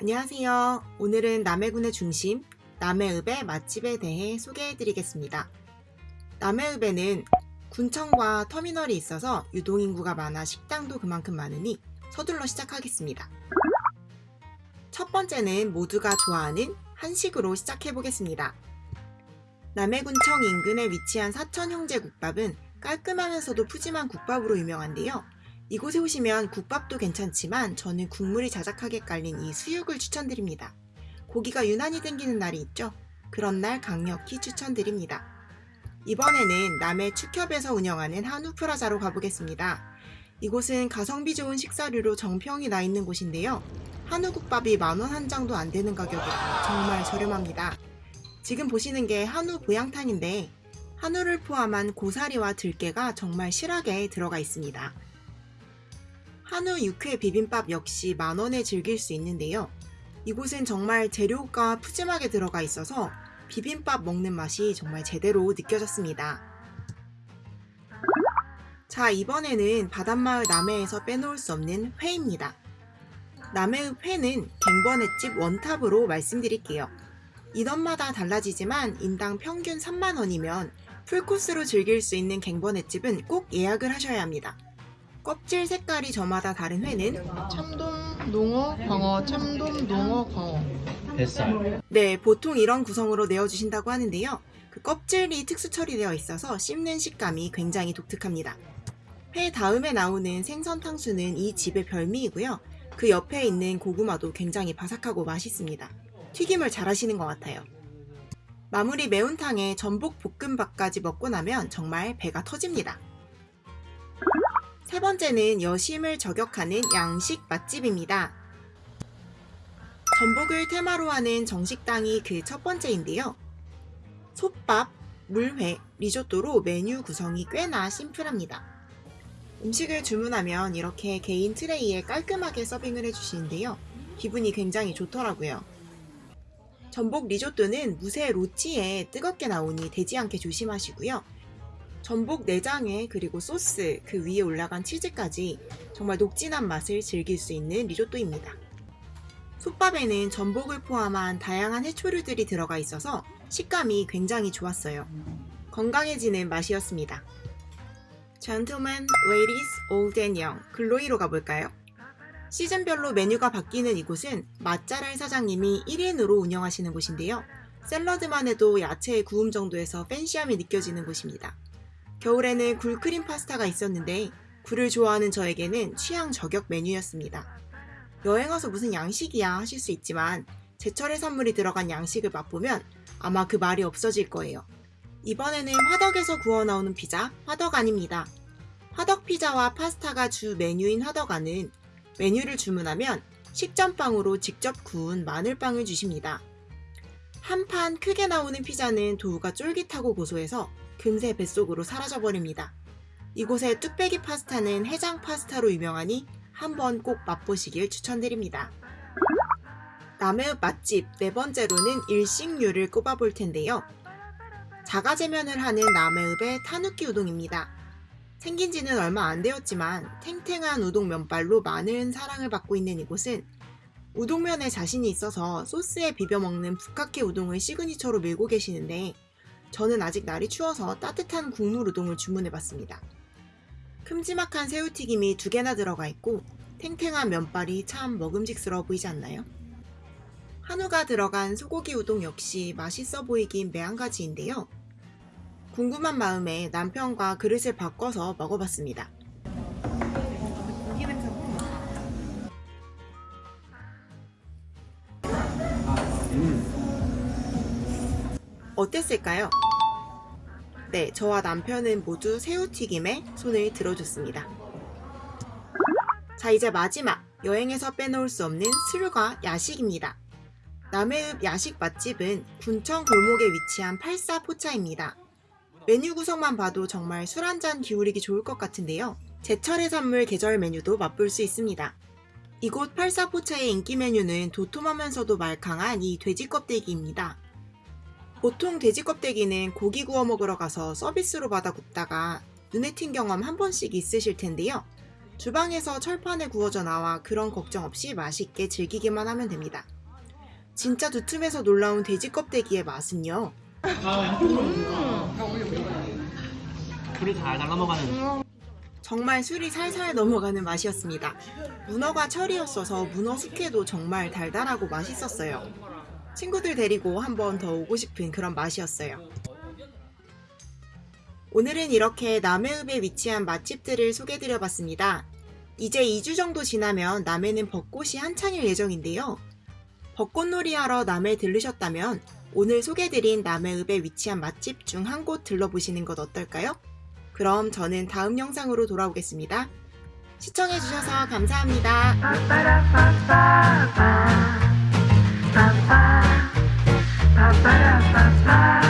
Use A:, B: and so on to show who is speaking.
A: 안녕하세요. 오늘은 남해군의 중심 남해읍의 맛집에 대해 소개해 드리겠습니다. 남해읍에는 군청과 터미널이 있어서 유동인구가 많아 식당도 그만큼 많으니 서둘러 시작하겠습니다. 첫 번째는 모두가 좋아하는 한식으로 시작해 보겠습니다. 남해군청 인근에 위치한 사천 형제국밥은 깔끔하면서도 푸짐한 국밥으로 유명한데요. 이곳에 오시면 국밥도 괜찮지만 저는 국물이 자작하게 깔린 이 수육을 추천드립니다. 고기가 유난히 땡기는 날이 있죠? 그런 날 강력히 추천드립니다. 이번에는 남해 축협에서 운영하는 한우 프라자로 가보겠습니다. 이곳은 가성비 좋은 식사류로 정평이 나 있는 곳인데요. 한우국밥이 만원 한 장도 안 되는 가격으로 정말 저렴합니다. 지금 보시는 게 한우 보양탕인데 한우를 포함한 고사리와 들깨가 정말 실하게 들어가 있습니다. 한우 육회 비빔밥 역시 만원에 즐길 수 있는데요. 이곳은 정말 재료가 푸짐하게 들어가 있어서 비빔밥 먹는 맛이 정말 제대로 느껴졌습니다. 자 이번에는 바닷마을 남해에서 빼놓을 수 없는 회입니다. 남해읍 회는 갱번횟집 원탑으로 말씀드릴게요. 인원마다 달라지지만 인당 평균 3만원이면 풀코스로 즐길 수 있는 갱번횟집은 꼭 예약을 하셔야 합니다. 껍질 색깔이 저마다 다른 회는 참돔, 농어, 광어, 참돔, 농어, 광어
B: 뱃살
A: 네, 보통 이런 구성으로 내어주신다고 하는데요. 그 껍질이 특수 처리되어 있어서 씹는 식감이 굉장히 독특합니다. 회 다음에 나오는 생선 탕수는 이 집의 별미이고요. 그 옆에 있는 고구마도 굉장히 바삭하고 맛있습니다. 튀김을 잘 하시는 것 같아요. 마무리 매운탕에 전복 볶음밥까지 먹고 나면 정말 배가 터집니다. 세 번째는 여심을 저격하는 양식 맛집입니다. 전복을 테마로 하는 정식당이 그 첫 번째인데요. 솥밥, 물회, 리조또로 메뉴 구성이 꽤나 심플합니다. 음식을 주문하면 이렇게 개인 트레이에 깔끔하게 서빙을 해주시는데요. 기분이 굉장히 좋더라고요. 전복 리조또는 무쇠 로치에 뜨겁게 나오니 되지 않게 조심하시고요. 전복 내장에 그리고 소스 그 위에 올라간 치즈까지 정말 녹진한 맛을 즐길 수 있는 리조또입니다. 솥밥에는 전복을 포함한 다양한 해초류들이 들어가 있어서 식감이 굉장히 좋았어요. 건강해지는 맛이었습니다. Gentlemen, Ladies, Old and Young 글로이로 가볼까요? 시즌별로 메뉴가 바뀌는 이곳은 맛잘알 사장님이 1인으로 운영하시는 곳인데요. 샐러드만 해도 야채의 구움 정도에서 팬시함이 느껴지는 곳입니다. 겨울에는 굴크림 파스타가 있었는데 굴을 좋아하는 저에게는 취향 저격 메뉴였습니다. 여행 와서 무슨 양식이야 하실 수 있지만 제철 해산물이 들어간 양식을 맛보면 아마 그 말이 없어질 거예요. 이번에는 화덕에서 구워 나오는 피자 화덕 아닙니다. 화덕 피자와 파스타가 주 메뉴인 화덕안은 메뉴를 주문하면 식전빵으로 직접 구운 마늘빵을 주십니다. 한 판 크게 나오는 피자는 도우가 쫄깃하고 고소해서 금세 뱃속으로 사라져버립니다. 이곳의 뚝배기 파스타는 해장 파스타로 유명하니 한번 꼭 맛보시길 추천드립니다. 남해읍 맛집 네 번째로는 일식류를 꼽아볼 텐데요. 자가제면을 하는 남해읍의 타누키 우동입니다. 생긴 지는 얼마 안 되었지만 탱탱한 우동 면발로 많은 사랑을 받고 있는 이곳은 우동면에 자신이 있어서 소스에 비벼 먹는 북카케 우동을 시그니처로 밀고 계시는데 저는 아직 날이 추워서 따뜻한 국물 우동을 주문해봤습니다. 큼지막한 새우튀김이 두 개나 들어가 있고 탱탱한 면발이 참 먹음직스러워 보이지 않나요? 한우가 들어간 소고기 우동 역시 맛있어 보이긴 매한가지인데요. 궁금한 마음에 남편과 그릇을 바꿔서 먹어봤습니다. 어땠을까요? 네, 저와 남편은 모두 새우튀김에 손을 들어줬습니다. 자, 이제 마지막 여행에서 빼놓을 수 없는 술과 야식입니다. 남해읍 야식 맛집은 군청 골목에 위치한 팔사포차입니다. 메뉴 구성만 봐도 정말 술 한 잔 기울이기 좋을 것 같은데요. 제철의 선물 계절 메뉴도 맛볼 수 있습니다. 이곳 팔사포차의 인기 메뉴는 도톰하면서도 말캉한 이 돼지 껍데기입니다. 보통 돼지 껍데기는 고기 구워 먹으러 가서 서비스로 받아 굽다가 눈에 튄 경험 한 번씩 있으실 텐데요. 주방에서 철판에 구워져 나와 그런 걱정 없이 맛있게 즐기기만 하면 됩니다. 진짜 두툼해서 놀라운 돼지 껍데기의 맛은요. 정말 술이 살살 넘어가는 맛이었습니다. 문어가 철이었어서 문어 숙회도 정말 달달하고 맛있었어요. 친구들 데리고 한 번 더 오고 싶은 그런 맛이었어요. 오늘은 이렇게 남해읍에 위치한 맛집들을 소개드려 봤습니다. 이제 2주 정도 지나면 남해는 벚꽃이 한창일 예정인데요. 벚꽃놀이 하러 남해 들르셨다면 오늘 소개드린 남해읍에 위치한 맛집 중 한 곳 들러보시는 것 어떨까요? 그럼 저는 다음 영상으로 돌아오겠습니다. 시청해주셔서 감사합니다.
C: pa, pa, pa, pa, pa.